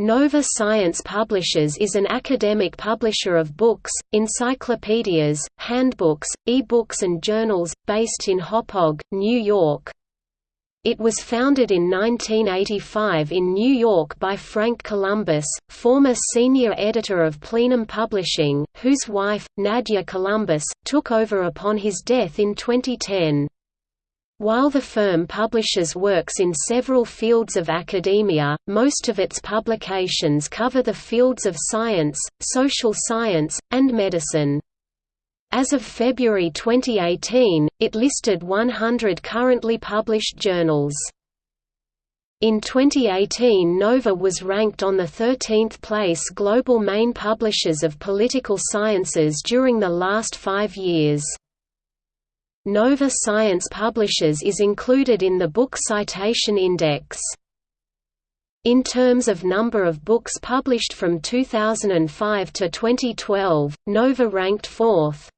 Nova Science Publishers is an academic publisher of books, encyclopedias, handbooks, e-books and journals, based in Hauppauge, New York. It was founded in 1985 in New York by Frank Columbus, former senior editor of Plenum Publishing, whose wife, Nadia Columbus, took over upon his death in 2010. While the firm publishes works in several fields of academia, most of its publications cover the fields of science, social science, and medicine. As of February 2018, it listed 100 currently published journals. In 2018 Nova was ranked on the 13th place global main publishers of political sciences during the last five years. Nova Science Publishers is included in the Book Citation Index. In terms of number of books published from 2005 to 2012, Nova ranked fourth.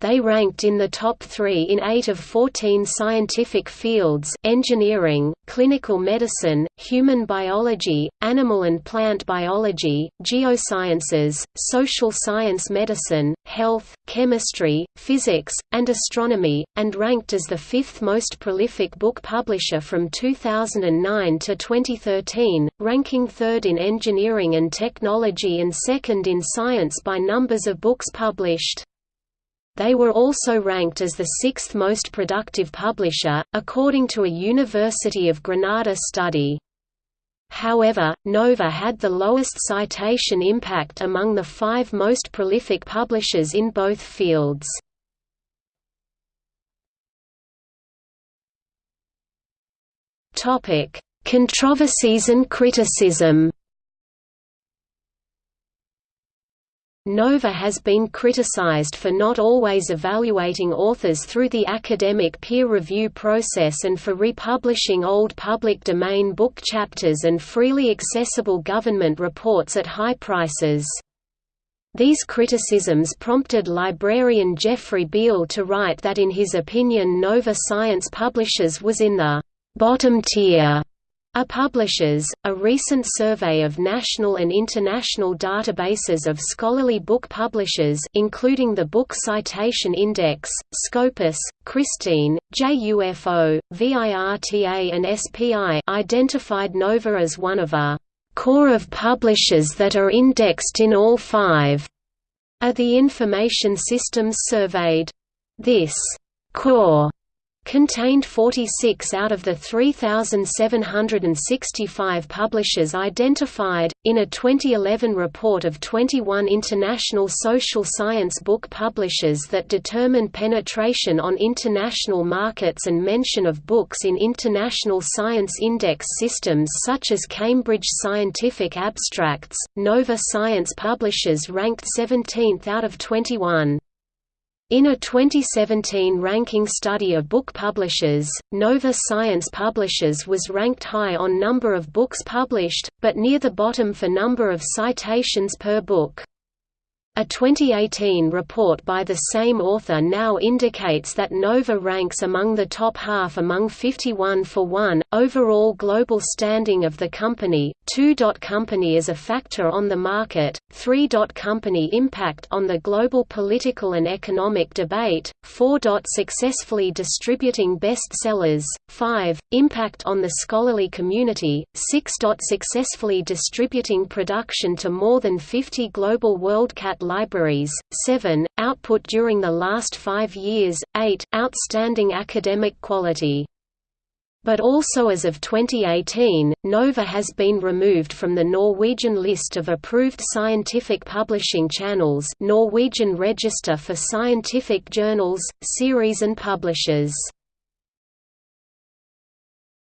They ranked in the top three in eight of 14 scientific fields engineering, clinical medicine, human biology, animal and plant biology, geosciences, social science medicine, health, chemistry, physics, and astronomy, and ranked as the fifth most prolific book publisher from 2009 to 2013, ranking third in engineering and technology and second in science by numbers of books published. They were also ranked as the sixth most productive publisher, according to a University of Granada study. However, Nova had the lowest citation impact among the five most prolific publishers in both fields. Controversies and criticism Nova has been criticized for not always evaluating authors through the academic peer review process and for republishing old public domain book chapters and freely accessible government reports at high prices. These criticisms prompted librarian Jeffrey Beall to write that in his opinion Nova Science Publishers was in the «bottom tier» A publishers, a recent survey of national and international databases of scholarly book publishers including the Book Citation Index, Scopus, CRISTIN, JUFO, VIRTA and SPI identified Nova as one of a «core of publishers that are indexed in all five are the information systems surveyed. This «core» contained 46 out of the 3,765 publishers identified. In a 2011 report of 21 international social science book publishers that determined penetration on international markets and mention of books in international science index systems such as Cambridge Scientific Abstracts, Nova Science Publishers ranked 17th out of 21. In a 2017 ranking study of book publishers, Nova Science Publishers was ranked high on number of books published, but near the bottom for number of citations per book. A 2018 report by the same author now indicates that Nova ranks among the top half among 51 for 1, overall global standing of the company, 2. Company as a factor on the market, 3. Company impact on the global political and economic debate, 4. Successfully distributing bestsellers, 5. Impact on the scholarly community, 6. Successfully distributing production to more than 50 global WorldCat libraries, 7, output during the last five years, 8, outstanding academic quality. But also as of 2018, Nova has been removed from the Norwegian list of approved scientific publishing channels Norwegian Register for Scientific Journals, Series and Publishers.